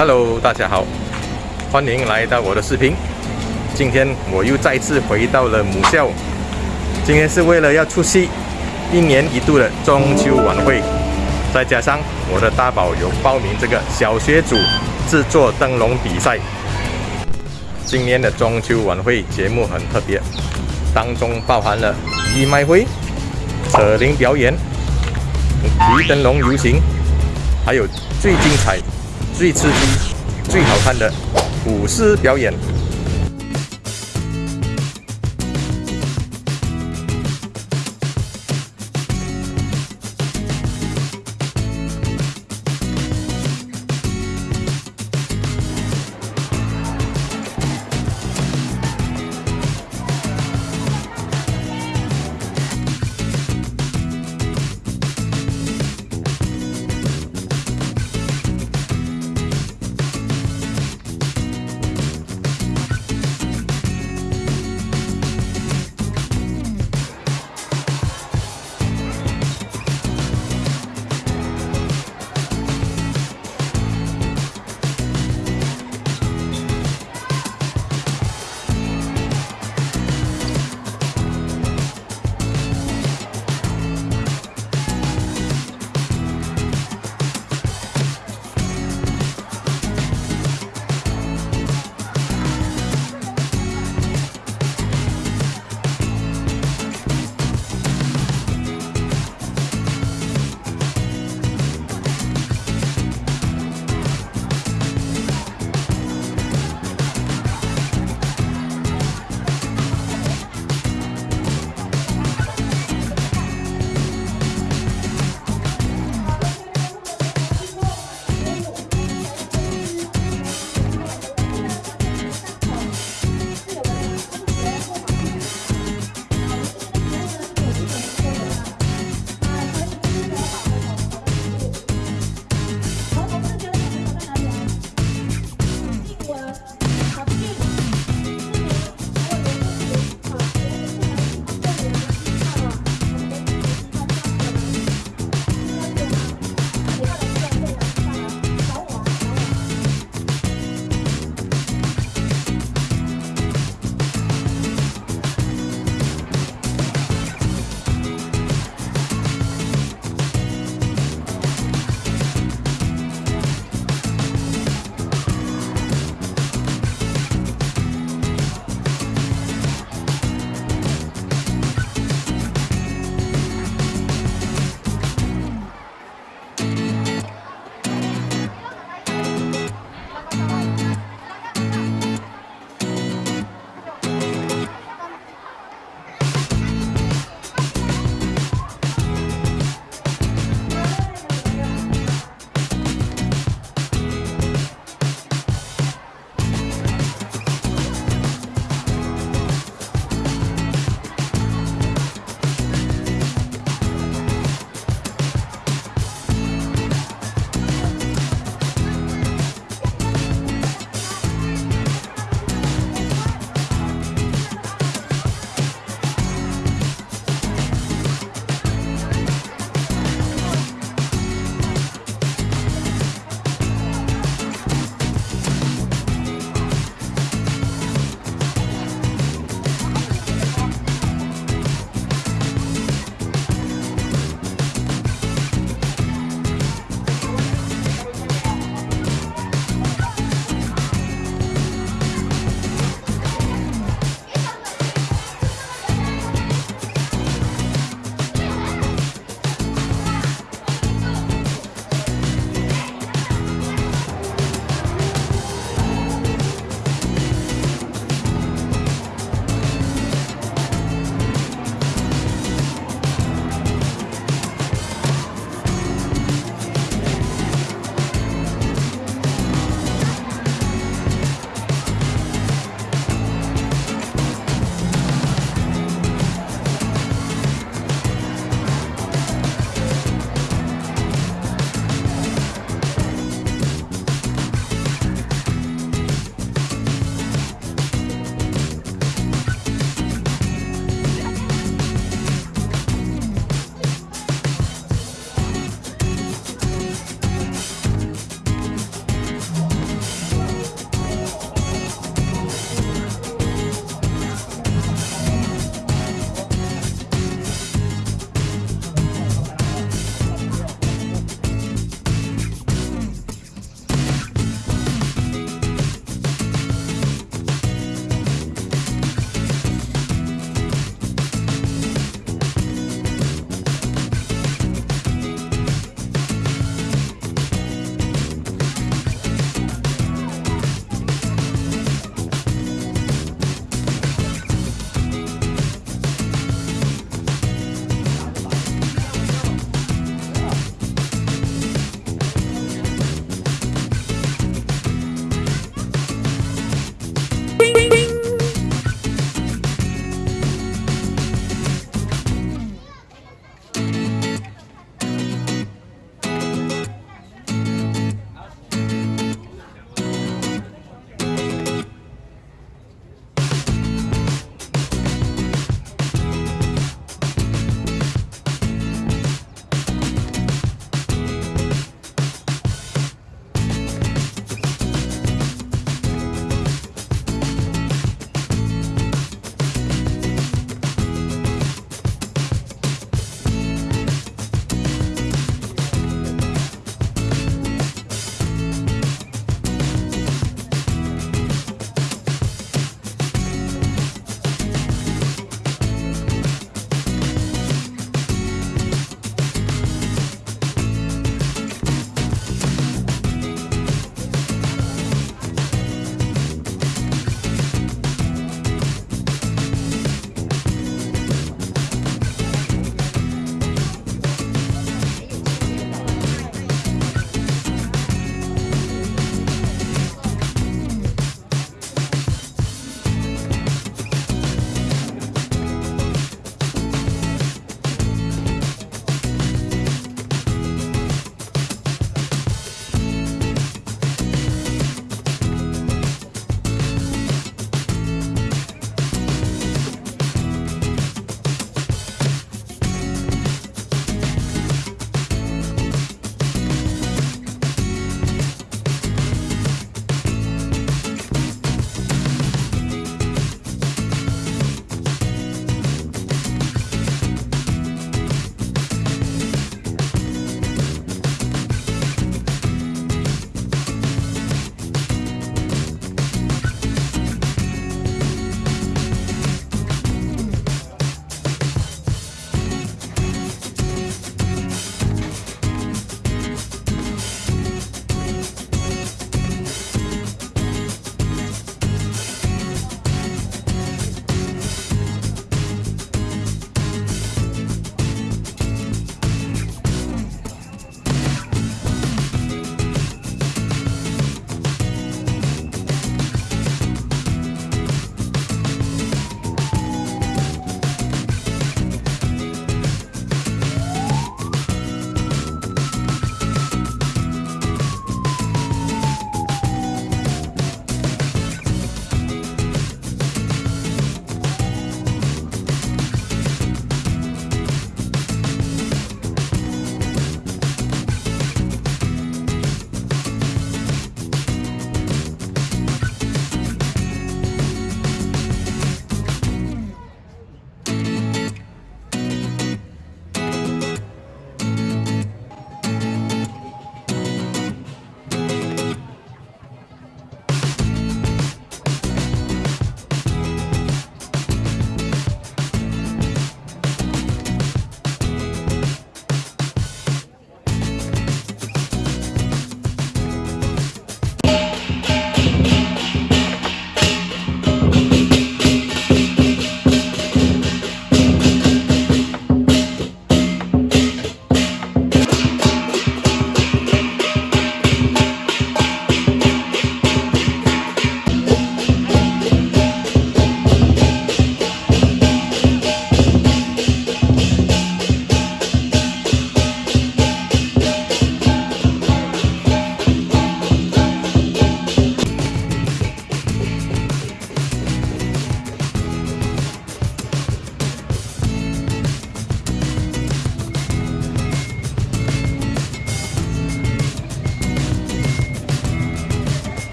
Hello，大家好，欢迎来到我的视频。今天我又再次回到了母校，今天是为了要出席一年一度的中秋晚会，再加上我的大宝有报名这个小学组制作灯笼比赛。今年的中秋晚会节目很特别，当中包含了义卖会、扯铃表演、提灯笼游行，还有最精彩、最刺激、最好看的舞狮表演。